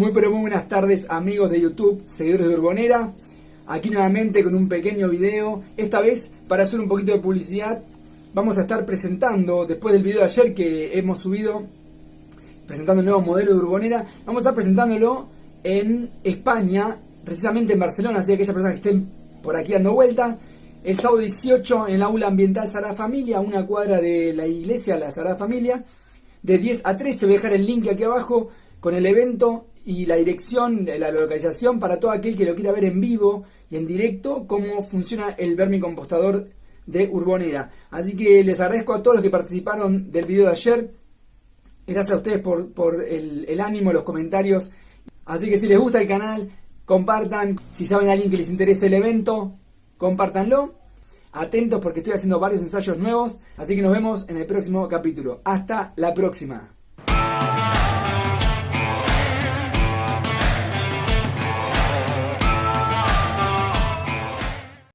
Muy pero muy buenas tardes amigos de YouTube, seguidores de Urbonera. Aquí nuevamente con un pequeño video. Esta vez para hacer un poquito de publicidad vamos a estar presentando, después del video de ayer que hemos subido, presentando el nuevo modelo de Urbonera, vamos a estar presentándolo en España, precisamente en Barcelona, así que aquellas personas que estén por aquí dando vuelta. El sábado 18 en la aula ambiental Sagrada Familia, una cuadra de la iglesia, la Sagrada Familia, de 10 a 13. Voy a dejar el link aquí abajo con el evento y la dirección, la localización para todo aquel que lo quiera ver en vivo y en directo, cómo funciona el vermicompostador de Urbonera. Así que les agradezco a todos los que participaron del video de ayer. Gracias a ustedes por, por el, ánimo, los comentarios. Así que si les gusta el canal, compartan. Si saben a alguien que les interese el evento, compártanlo. Atentos porque estoy haciendo varios ensayos nuevos. Así que nos vemos en el próximo capítulo. Hasta la próxima.